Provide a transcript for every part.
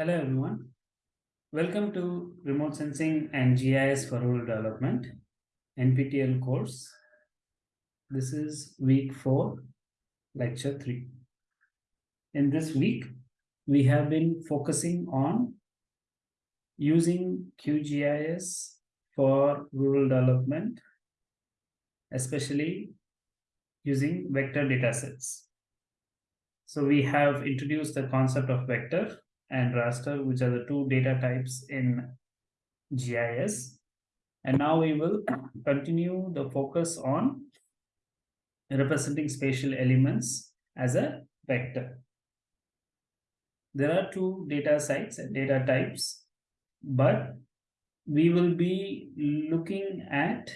Hello everyone. Welcome to Remote Sensing and GIS for Rural Development NPTEL course. This is week 4, lecture 3. In this week, we have been focusing on using QGIS for rural development, especially using vector datasets. So we have introduced the concept of vector and raster, which are the two data types in GIS. And now we will continue the focus on representing spatial elements as a vector. There are two data sites and data types, but we will be looking at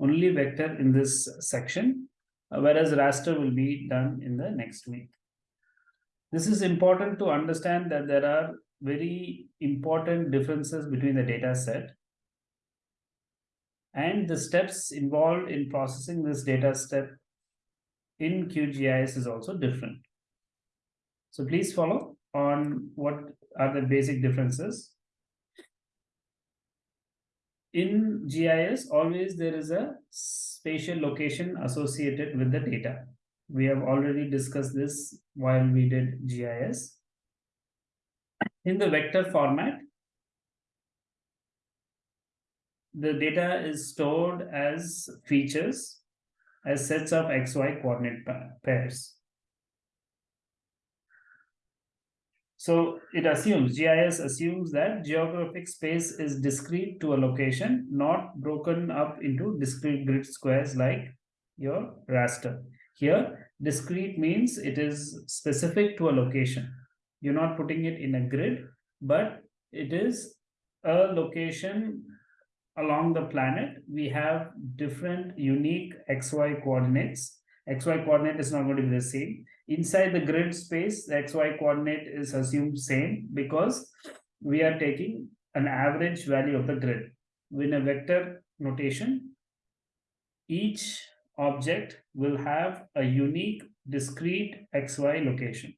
only vector in this section, uh, whereas raster will be done in the next week. This is important to understand that there are very important differences between the data set and the steps involved in processing this data step in QGIS is also different. So please follow on what are the basic differences. In GIS, always there is a spatial location associated with the data. We have already discussed this while we did GIS. In the vector format, the data is stored as features, as sets of XY coordinate pairs. So it assumes, GIS assumes that geographic space is discrete to a location, not broken up into discrete grid squares like your raster. Here, discrete means it is specific to a location. You're not putting it in a grid, but it is a location along the planet. We have different unique XY coordinates. XY coordinate is not going to be the same. Inside the grid space, the XY coordinate is assumed same because we are taking an average value of the grid. In a vector notation, each object will have a unique discrete XY location.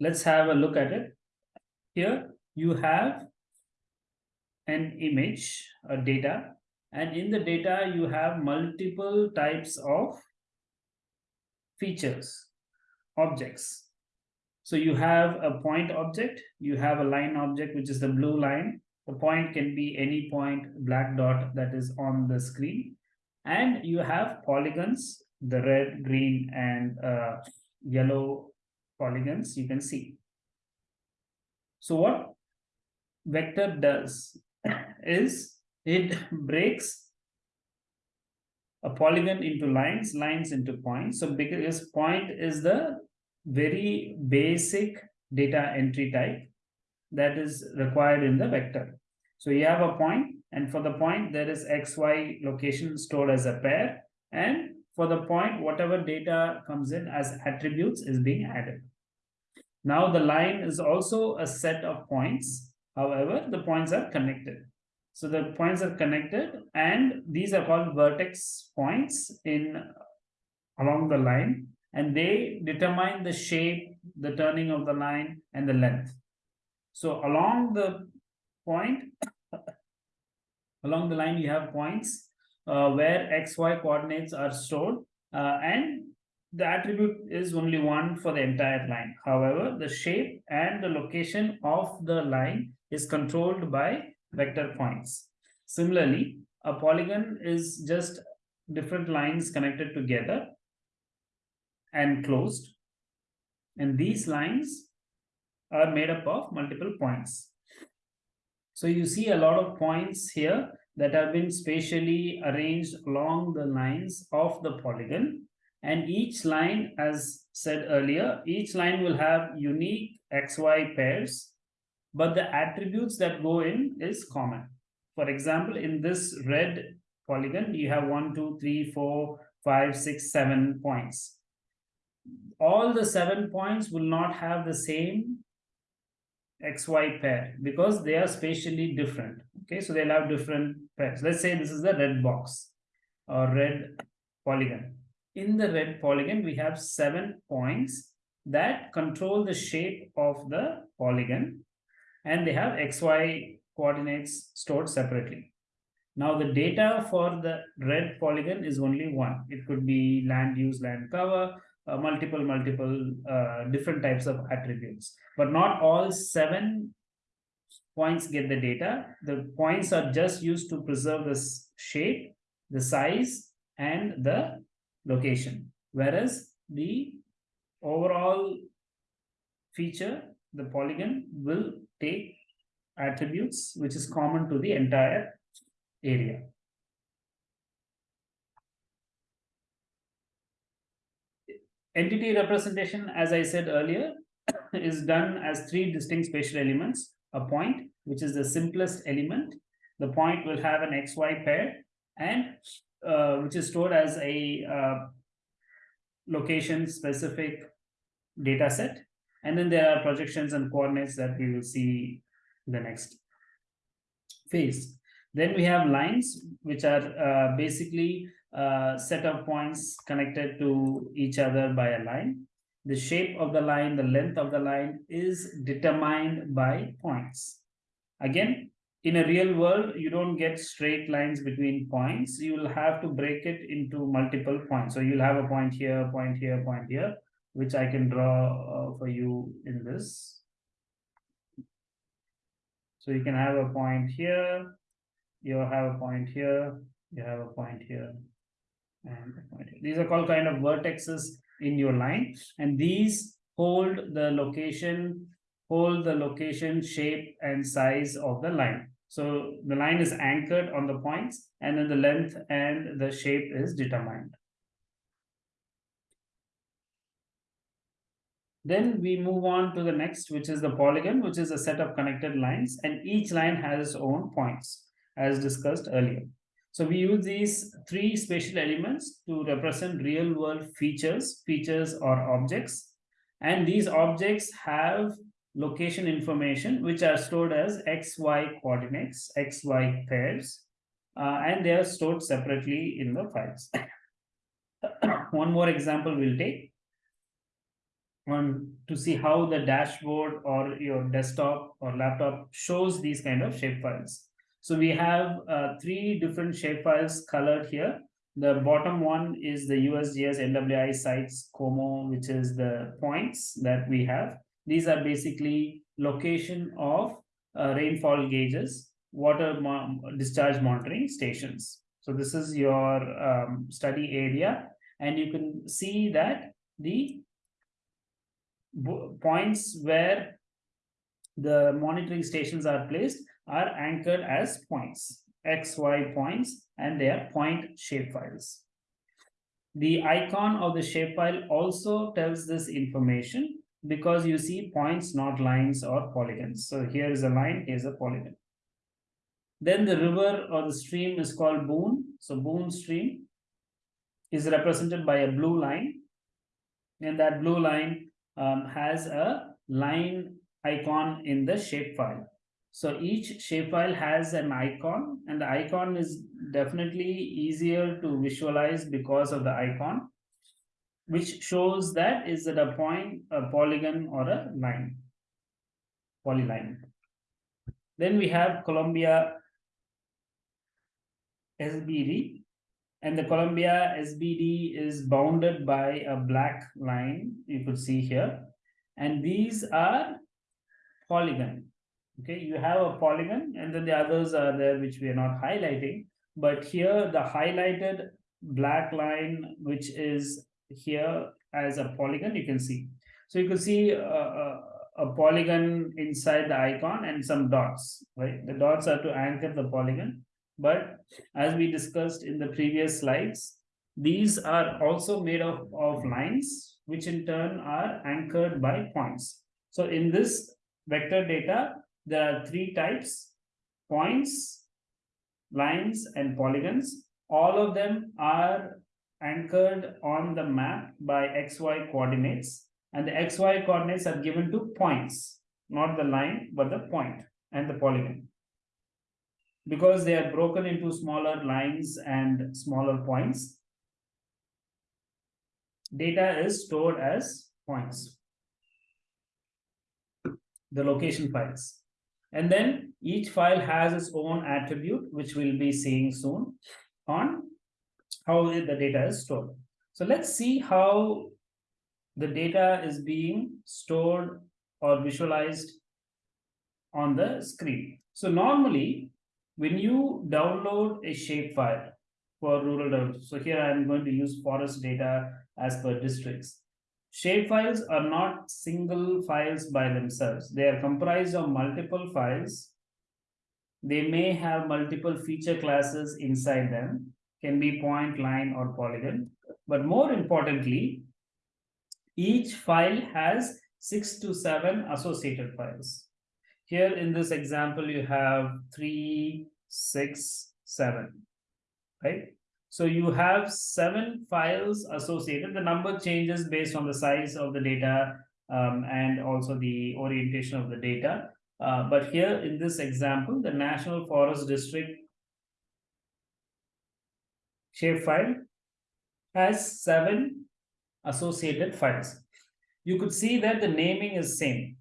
Let's have a look at it. Here you have an image, a data, and in the data you have multiple types of features, objects. So you have a point object, you have a line object, which is the blue line. The point can be any point, black dot that is on the screen and you have polygons the red green and uh, yellow polygons you can see so what vector does is it breaks a polygon into lines lines into points so because point is the very basic data entry type that is required in the vector so you have a point and for the point, there is XY location stored as a pair. And for the point, whatever data comes in as attributes is being added. Now the line is also a set of points. However, the points are connected. So the points are connected and these are called vertex points in along the line and they determine the shape, the turning of the line and the length. So along the point, along the line you have points uh, where xy coordinates are stored uh, and the attribute is only one for the entire line however the shape and the location of the line is controlled by vector points. Similarly a polygon is just different lines connected together and closed. And these lines are made up of multiple points. So you see a lot of points here that have been spatially arranged along the lines of the polygon. And each line, as said earlier, each line will have unique XY pairs, but the attributes that go in is common. For example, in this red polygon, you have one, two, three, four, five, six, seven points. all the seven points will not have the same xy pair because they are spatially different. Okay, so they'll have different pairs. Let's say this is the red box or red polygon. In the red polygon, we have seven points that control the shape of the polygon and they have xy coordinates stored separately. Now the data for the red polygon is only one. It could be land use, land cover, uh, multiple, multiple uh, different types of attributes. But not all seven points get the data. The points are just used to preserve the shape, the size, and the location. Whereas the overall feature, the polygon will take attributes which is common to the entire area. Entity representation, as I said earlier, is done as three distinct spatial elements. A point, which is the simplest element. The point will have an XY pair and uh, which is stored as a uh, location specific data set. And then there are projections and coordinates that we will see in the next phase. Then we have lines, which are uh, basically a uh, set of points connected to each other by a line. The shape of the line, the length of the line is determined by points. Again, in a real world, you don't get straight lines between points. You will have to break it into multiple points. So you'll have a point here, point here, point here, which I can draw uh, for you in this. So you can have a point here, you have a point here, you have a point here, and a point here. These are called kind of vertexes in your line, and these hold the location, hold the location, shape, and size of the line. So the line is anchored on the points, and then the length and the shape is determined. Then we move on to the next, which is the polygon, which is a set of connected lines, and each line has its own points as discussed earlier. So we use these three spatial elements to represent real world features, features or objects. And these objects have location information, which are stored as XY coordinates, XY pairs, uh, and they are stored separately in the files. One more example we'll take one to see how the dashboard or your desktop or laptop shows these kind of shapefiles. So we have uh, three different shapefiles colored here. The bottom one is the USGS NWI sites COMO, which is the points that we have. These are basically location of uh, rainfall gauges, water mo discharge monitoring stations. So this is your um, study area, and you can see that the points where the monitoring stations are placed are anchored as points, XY points, and they are point shapefiles. The icon of the shapefile also tells this information because you see points, not lines or polygons. So here is a line, here's a polygon. Then the river or the stream is called Boone. So Boone stream is represented by a blue line. And that blue line um, has a line icon in the shapefile. So each shapefile has an icon and the icon is definitely easier to visualize because of the icon, which shows that is it a point, a polygon or a line, polyline. Then we have Columbia SBD and the Columbia SBD is bounded by a black line you could see here. And these are polygon okay? You have a polygon and then the others are there which we are not highlighting. But here the highlighted black line which is here as a polygon you can see. So you can see a, a, a polygon inside the icon and some dots right? The dots are to anchor the polygon but as we discussed in the previous slides these are also made of, of lines which in turn are anchored by points so in this vector data there are three types, points, lines, and polygons. All of them are anchored on the map by xy coordinates and the xy coordinates are given to points not the line but the point and the polygon because they are broken into smaller lines and smaller points data is stored as points the location files and then each file has its own attribute which we'll be seeing soon on how the data is stored. So let's see how the data is being stored or visualized on the screen. So normally, when you download a shapefile for rural development, so here I'm going to use forest data as per districts. Shapefiles are not single files by themselves. They are comprised of multiple files. They may have multiple feature classes inside them can be point, line, or polygon. But more importantly, each file has six to seven associated files. Here in this example, you have three, six, seven, right? So you have seven files associated. The number changes based on the size of the data um, and also the orientation of the data. Uh, but here in this example, the National Forest District shapefile has seven associated files. You could see that the naming is same.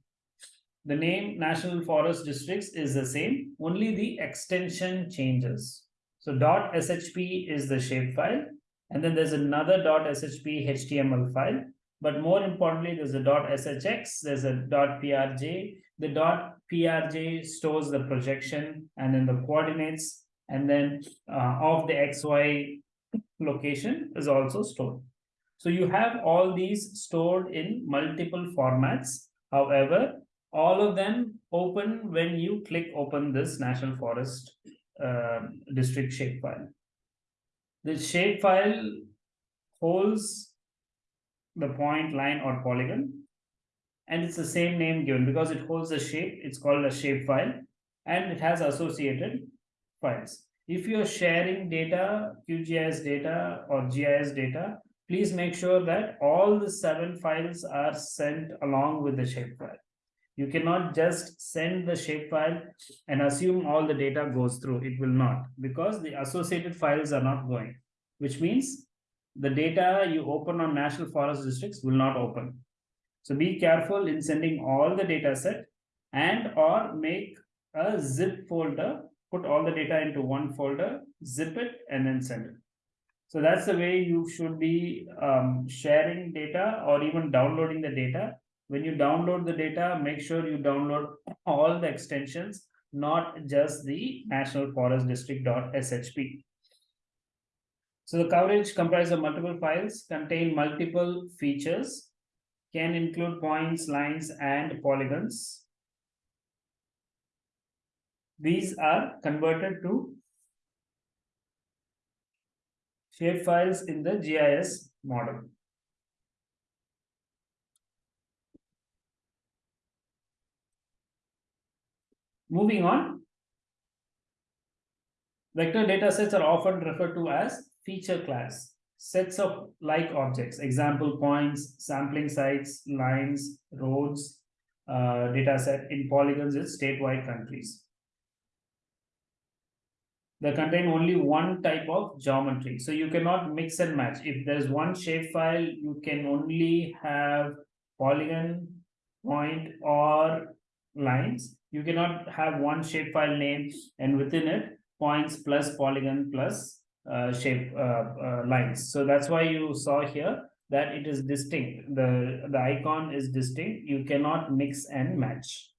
The name National Forest Districts is the same, only the extension changes. So dot .shp is the shapefile, and then there's another .shp HTML file. But more importantly, there's a .shx, there's a .prj. The dot .prj stores the projection and then the coordinates, and then uh, of the xy location is also stored. So you have all these stored in multiple formats. However, all of them open when you click open this National Forest uh, district shapefile. The shapefile holds the point, line, or polygon, and it's the same name given because it holds a shape. It's called a shapefile, and it has associated files. If you're sharing data, QGIS data or GIS data, please make sure that all the seven files are sent along with the shapefile. You cannot just send the shapefile and assume all the data goes through. It will not because the associated files are not going, which means the data you open on National Forest Districts will not open. So be careful in sending all the data set and or make a zip folder put all the data into one folder, zip it, and then send it. So that's the way you should be um, sharing data or even downloading the data. When you download the data, make sure you download all the extensions, not just the National Forest District.shp. So the coverage comprises of multiple files, contain multiple features, can include points, lines, and polygons, these are converted to shapefiles in the GIS model. Moving on, vector datasets are often referred to as feature class, sets of like objects, example points, sampling sites, lines, roads, uh, dataset in polygons in statewide countries they contain only one type of geometry. So you cannot mix and match. If there's one shapefile, you can only have polygon, point, or lines. You cannot have one shapefile name and within it points plus polygon plus uh, shape uh, uh, lines. So that's why you saw here that it is distinct. The, the icon is distinct. You cannot mix and match.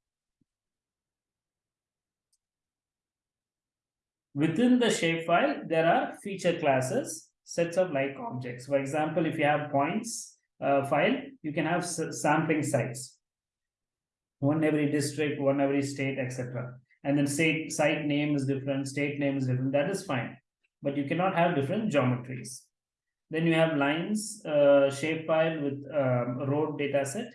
Within the shapefile, there are feature classes, sets of like objects. For example, if you have points uh, file, you can have sampling sites. One every district, one every state, etc. And then state site name is different, state name is different. That is fine. But you cannot have different geometries. Then you have lines, uh, shapefile with um, road dataset,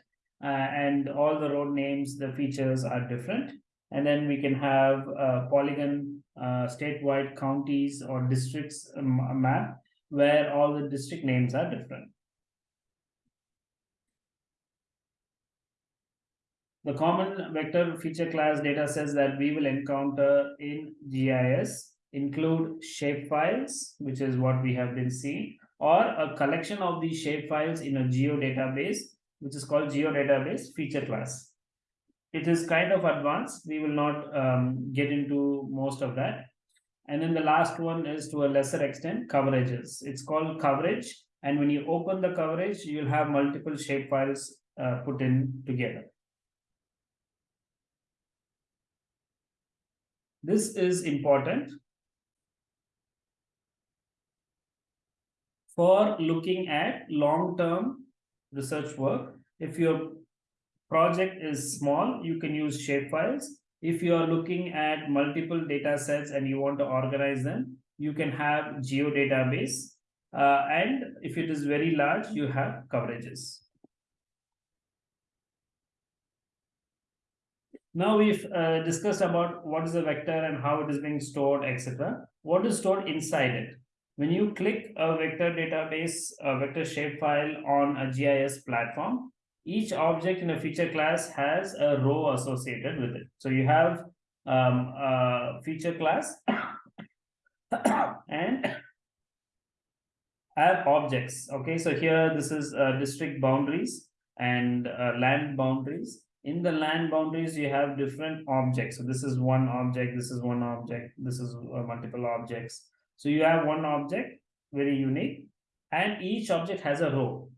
uh, and all the road names, the features are different. And then we can have a polygon uh, statewide counties or districts um, map where all the district names are different. The common vector feature class data sets that we will encounter in GIS include shapefiles, which is what we have been seeing, or a collection of these shapefiles in a geodatabase, which is called geodatabase feature class. It is kind of advanced. We will not um, get into most of that. And then the last one is to a lesser extent coverages. It's called coverage. And when you open the coverage, you'll have multiple shapefiles uh, put in together. This is important for looking at long-term research work. If your project is small, you can use shapefiles. If you are looking at multiple data sets and you want to organize them, you can have geodatabase. Uh, and if it is very large, you have coverages. Now we've uh, discussed about what is a vector and how it is being stored, etc. What is stored inside it? When you click a vector database, a vector shapefile on a GIS platform, each object in a feature class has a row associated with it. So you have um, a feature class and have objects. Okay, so here this is uh, district boundaries and uh, land boundaries in the land boundaries you have different objects. So this is one object this is one object this is uh, multiple objects. So you have one object very unique and each object has a row.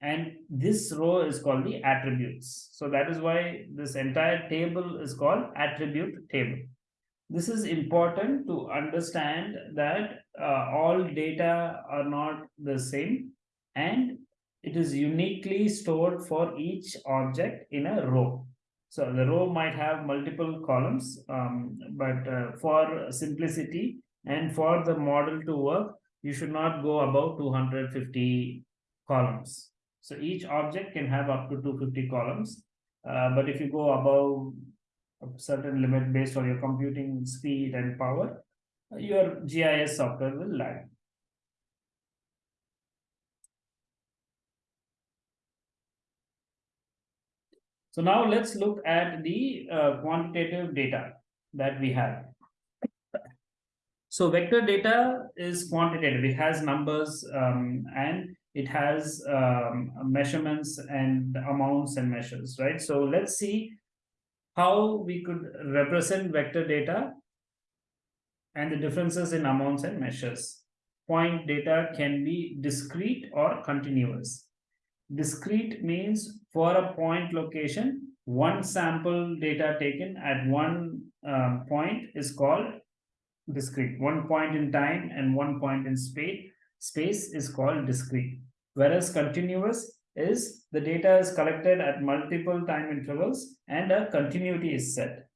And this row is called the attributes. So that is why this entire table is called attribute table. This is important to understand that uh, all data are not the same and it is uniquely stored for each object in a row. So the row might have multiple columns, um, but uh, for simplicity and for the model to work, you should not go above 250 columns. So each object can have up to 250 columns. Uh, but if you go above a certain limit based on your computing speed and power, your GIS software will lag. So now let's look at the uh, quantitative data that we have. So vector data is quantitative. It has numbers um, and it has um, measurements and amounts and measures, right? So let's see how we could represent vector data and the differences in amounts and measures. Point data can be discrete or continuous. Discrete means for a point location, one sample data taken at one um, point is called discrete. One point in time and one point in space, space is called discrete. Whereas continuous is the data is collected at multiple time intervals and a continuity is set.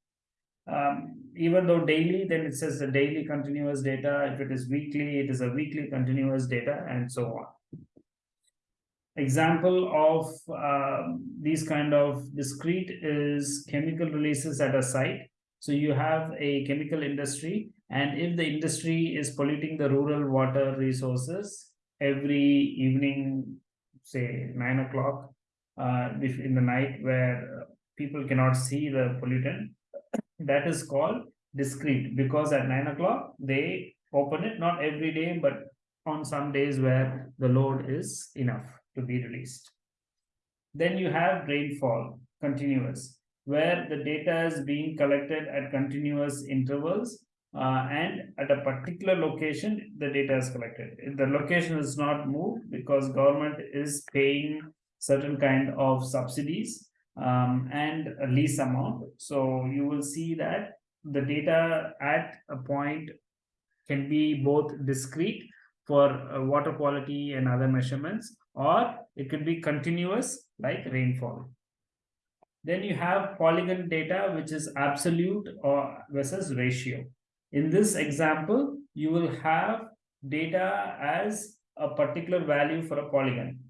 Um, even though daily, then it says the daily continuous data. If it is weekly, it is a weekly continuous data and so on example of uh, these kind of discrete is chemical releases at a site. So you have a chemical industry, and if the industry is polluting the rural water resources every evening, say nine o'clock uh, in the night where people cannot see the pollutant, that is called discrete because at nine o'clock they open it, not every day, but on some days where the load is enough to be released. Then you have rainfall, continuous, where the data is being collected at continuous intervals uh, and at a particular location, the data is collected. If the location is not moved because government is paying certain kind of subsidies um, and a lease amount. So you will see that the data at a point can be both discrete for uh, water quality and other measurements, or it could be continuous like rainfall. Then you have polygon data, which is absolute or versus ratio. In this example, you will have data as a particular value for a polygon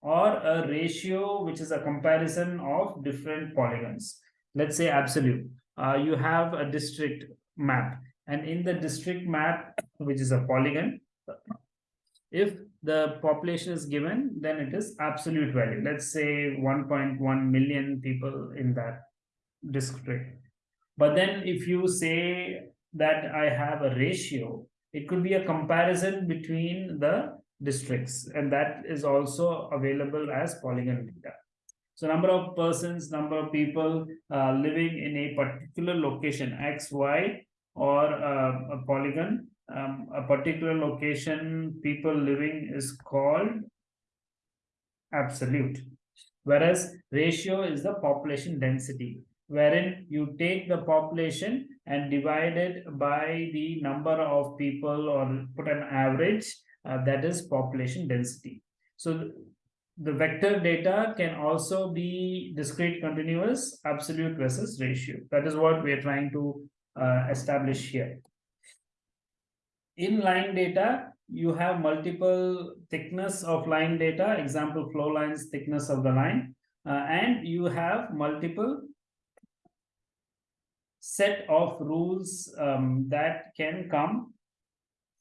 or a ratio, which is a comparison of different polygons. Let's say absolute. Uh, you have a district map and in the district map, which is a polygon, If the population is given, then it is absolute value. Let's say 1.1 million people in that district. But then if you say that I have a ratio, it could be a comparison between the districts and that is also available as polygon data. So number of persons, number of people uh, living in a particular location, X, Y, or uh, a polygon, um, a particular location, people living is called absolute. Whereas ratio is the population density, wherein you take the population and divide it by the number of people or put an average uh, that is population density. So the vector data can also be discrete continuous absolute versus ratio. That is what we are trying to uh, establish here. In line data, you have multiple thickness of line data, example flow lines, thickness of the line, uh, and you have multiple set of rules um, that can come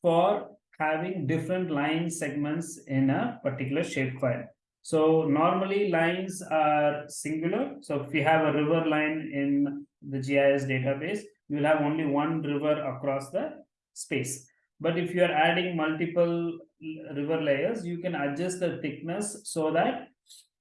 for having different line segments in a particular shapefile. So normally lines are singular. So if you have a river line in the GIS database, you will have only one river across the space. But if you are adding multiple river layers, you can adjust the thickness so that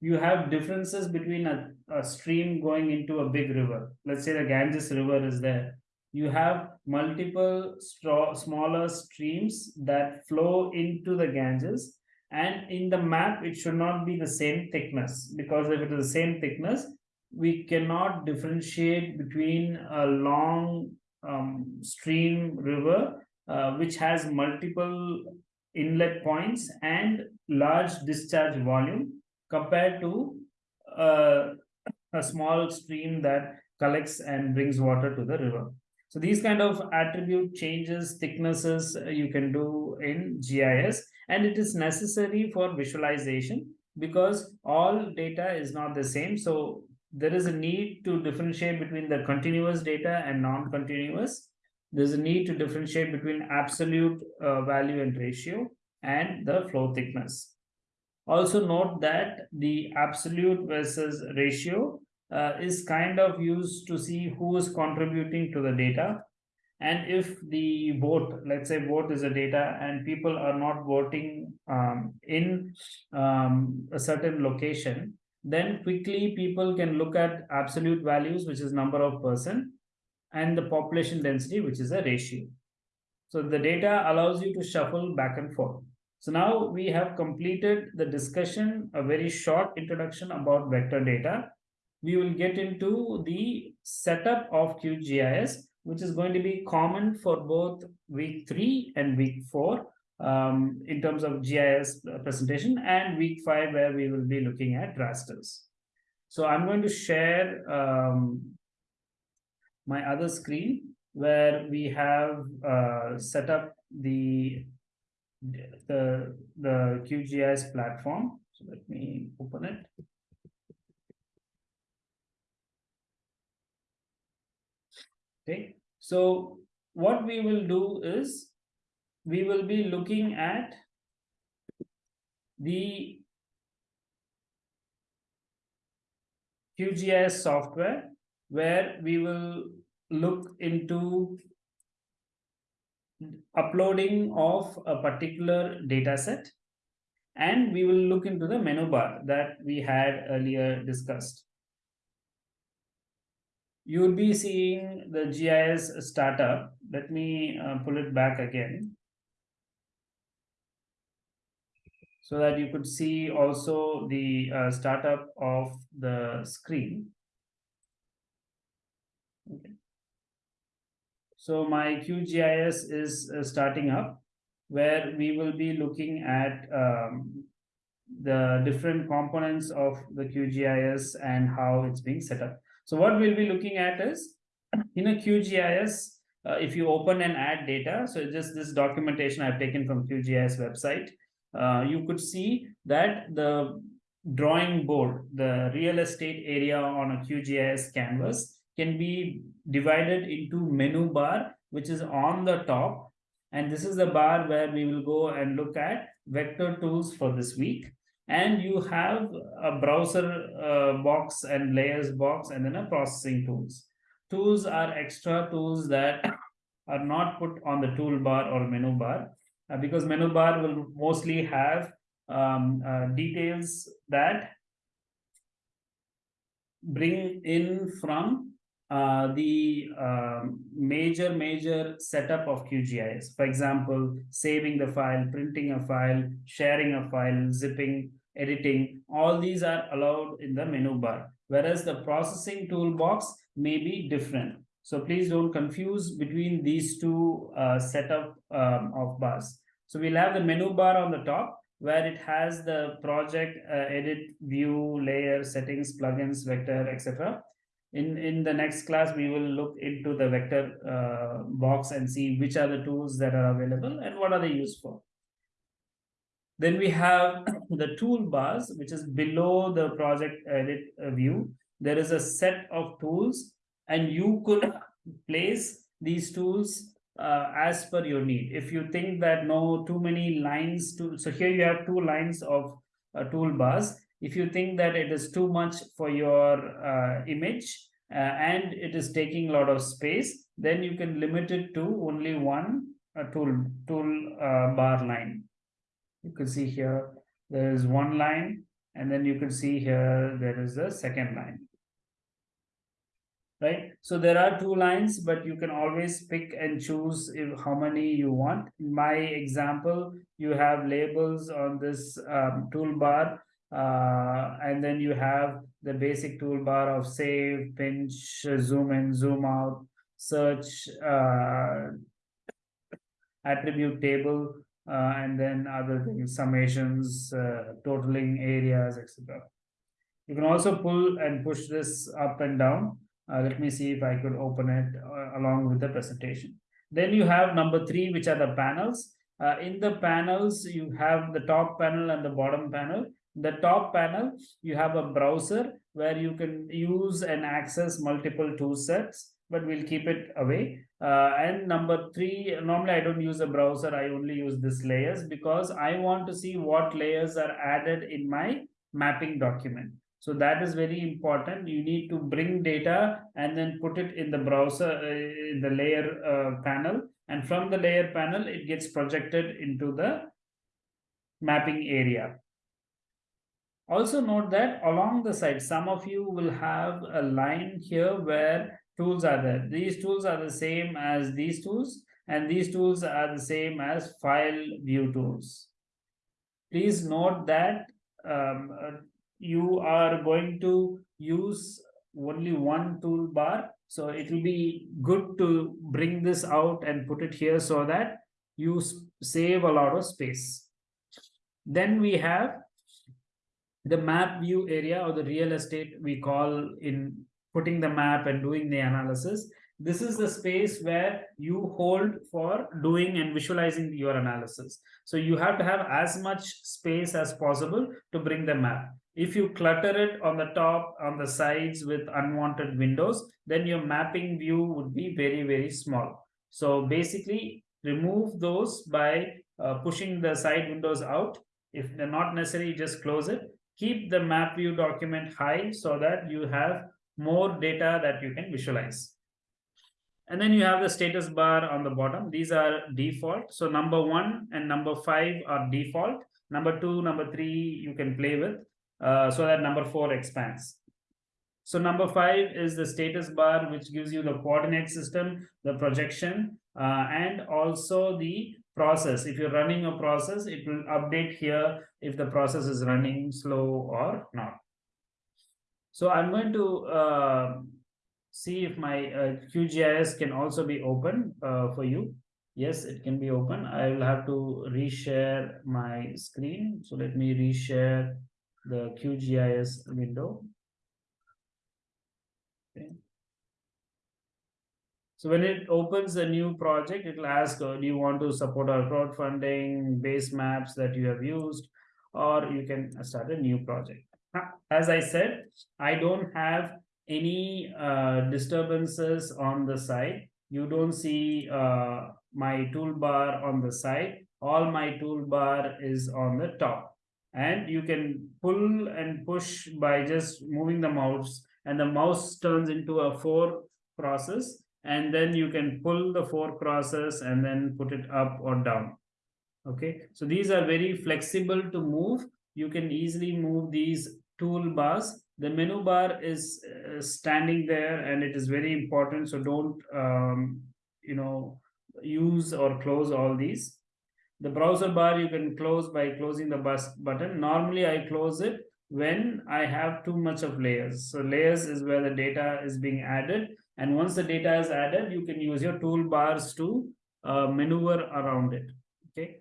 you have differences between a, a stream going into a big river. Let's say the Ganges River is there. You have multiple smaller streams that flow into the Ganges and in the map it should not be the same thickness because if it is the same thickness we cannot differentiate between a long um, stream river which has multiple inlet points and large discharge volume compared to uh, a small stream that collects and brings water to the river. So these kind of attribute changes, thicknesses uh, you can do in GIS and it is necessary for visualization because all data is not the same. So there is a need to differentiate between the continuous data and non-continuous. There's a need to differentiate between absolute uh, value and ratio and the flow thickness. Also note that the absolute versus ratio uh, is kind of used to see who is contributing to the data and if the vote let's say vote is a data and people are not voting um, in um, a certain location then quickly people can look at absolute values which is number of person and the population density which is a ratio. So the data allows you to shuffle back and forth. So now we have completed the discussion a very short introduction about vector data. We will get into the setup of QGIS which is going to be common for both week three and week four um, in terms of GIS presentation and week five where we will be looking at rasters. So I'm going to share um, my other screen where we have uh, set up the the the QGIS platform. So let me open it. Okay, so what we will do is we will be looking at the QGIS software where we will look into uploading of a particular data set and we will look into the menu bar that we had earlier discussed you will be seeing the GIS startup. Let me uh, pull it back again. So that you could see also the uh, startup of the screen. Okay. So my QGIS is uh, starting up where we will be looking at um, the different components of the QGIS and how it's being set up. So what we'll be looking at is in a QGIS, uh, if you open and add data, so just this documentation I've taken from QGIS website, uh, you could see that the drawing board, the real estate area on a QGIS canvas can be divided into menu bar, which is on the top. And this is the bar where we will go and look at vector tools for this week. And you have a browser uh, box and layers box and then a processing tools. Tools are extra tools that are not put on the toolbar or menu bar uh, because menu bar will mostly have um, uh, details that bring in from uh, the um, major, major setup of QGIS. For example, saving the file, printing a file, sharing a file, zipping, editing, all these are allowed in the menu bar. Whereas the processing toolbox may be different. So please don't confuse between these two uh, setup um, of bars. So we'll have the menu bar on the top where it has the project, uh, edit, view, layer, settings, plugins, vector, etc. In, in the next class, we will look into the vector uh, box and see which are the tools that are available and what are they used for. Then we have the toolbars, which is below the project edit view. There is a set of tools and you could place these tools uh, as per your need. If you think that no too many lines to so here you have two lines of uh, toolbars. If you think that it is too much for your uh, image uh, and it is taking a lot of space, then you can limit it to only one uh, tool tool bar line. You can see here there is one line and then you can see here there is a second line right? So there are two lines, but you can always pick and choose if, how many you want. In my example, you have labels on this um, toolbar, uh, and then you have the basic toolbar of save, pinch, zoom in, zoom out, search, uh, attribute table, uh, and then other things, summations, uh, totaling areas, etc. You can also pull and push this up and down uh, let me see if I could open it along with the presentation. Then you have number three, which are the panels. In the panels, you have the top panel and the bottom panel. The top panel, you have a browser where you can use and access multiple tool sets, but we'll keep it away. Uh, and number three, normally I don't use a browser, I only use this layers because I want to see what layers are added in my mapping document. So that is very important. You need to bring data and then put it in the browser, uh, in the layer uh, panel. And from the layer panel, it gets projected into the mapping area. Also note that along the side, some of you will have a line here where tools are there. These tools are the same as these tools, and these tools are the same as file view tools. Please note that um, uh, you are going to use only one toolbar. So it will be good to bring this out and put it here so that you save a lot of space. Then we have the map view area or the real estate we call in putting the map and doing the analysis. This is the space where you hold for doing and visualizing your analysis. So you have to have as much space as possible to bring the map. If you clutter it on the top, on the sides with unwanted windows, then your mapping view would be very, very small. So basically remove those by uh, pushing the side windows out. If they're not necessary, just close it. Keep the map view document high so that you have more data that you can visualize. And then you have the status bar on the bottom. These are default. So number one and number five are default. Number two, number three, you can play with. Uh, so that number four expands. So number five is the status bar, which gives you the coordinate system, the projection, uh, and also the process. If you're running a process, it will update here if the process is running slow or not. So I'm going to uh, see if my uh, QGIS can also be open uh, for you. Yes, it can be open. I will have to reshare my screen. So let me reshare the QGIS window. Okay. So when it opens a new project, it will ask, uh, do you want to support our crowdfunding, base maps that you have used, or you can start a new project. As I said, I don't have any uh, disturbances on the side. You don't see uh, my toolbar on the side all my toolbar is on the top. And you can pull and push by just moving the mouse and the mouse turns into a four process and then you can pull the four crosses and then put it up or down. Okay? So these are very flexible to move. You can easily move these toolbars the menu bar is uh, standing there and it is very important. So don't um, you know use or close all these. The browser bar you can close by closing the bus button. Normally i close it when i have too much of layers. So layers is where the data is being added and once the data is added you can use your toolbars to uh, maneuver around it okay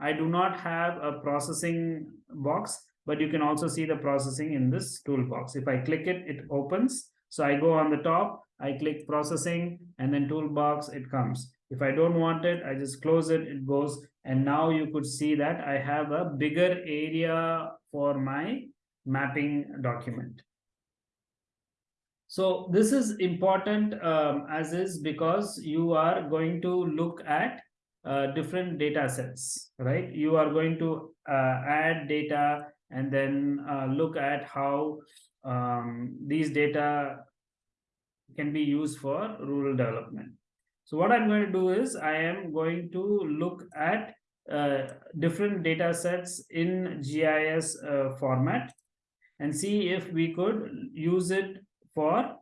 i do not have a processing box but you can also see the processing in this toolbox. If I click it, it opens. So I go on the top, I click processing and then toolbox, it comes. If I don't want it, I just close it, it goes. And now you could see that I have a bigger area for my mapping document. So this is important um, as is because you are going to look at uh, different data sets, right? You are going to uh, add data and then uh, look at how um, these data can be used for rural development. So what I'm going to do is I am going to look at uh, different data sets in GIS uh, format and see if we could use it for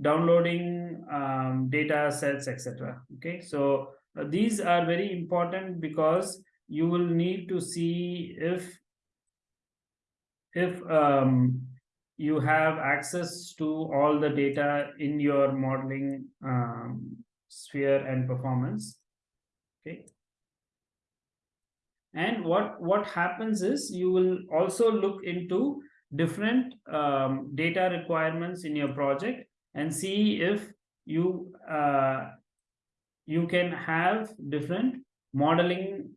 downloading um, data sets, etc. Okay, so uh, these are very important because you will need to see if if um, you have access to all the data in your modeling um, sphere and performance okay and what what happens is you will also look into different um, data requirements in your project and see if you uh, you can have different modeling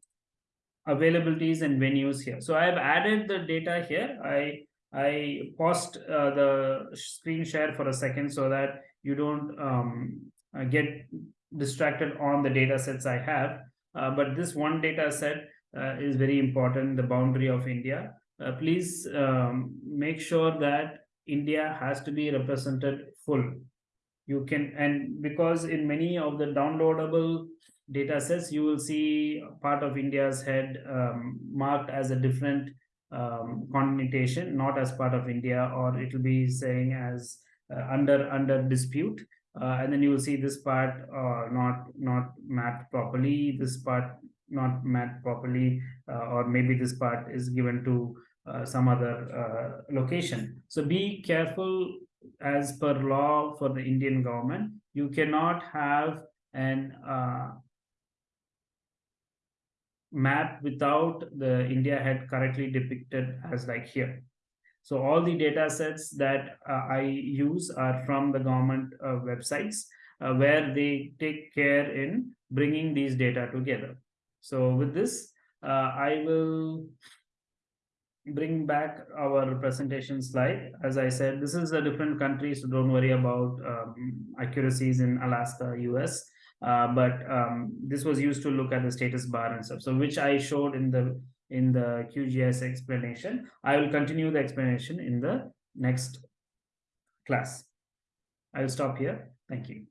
availabilities and venues here. So I've added the data here. I I paused uh, the screen share for a second so that you don't um, get distracted on the data sets I have. Uh, but this one data set uh, is very important, the boundary of India. Uh, please um, make sure that India has to be represented full. You can, and because in many of the downloadable data sets, you will see part of India's head um, marked as a different um, connotation, not as part of India, or it will be saying as uh, under under dispute. Uh, and then you will see this part uh, not not mapped properly, this part not mapped properly, uh, or maybe this part is given to some other uh, location. So be careful as per law for the Indian government. You cannot have an map without the India head correctly depicted as like here. So all the data sets that uh, I use are from the government uh, websites uh, where they take care in bringing these data together. So with this, uh, I will bring back our presentation slide. As I said, this is a different country, so don't worry about um, accuracies in Alaska, US. Uh, but um, this was used to look at the status bar and stuff. So which I showed in the in the QGIS explanation. I will continue the explanation in the next class. I will stop here. Thank you.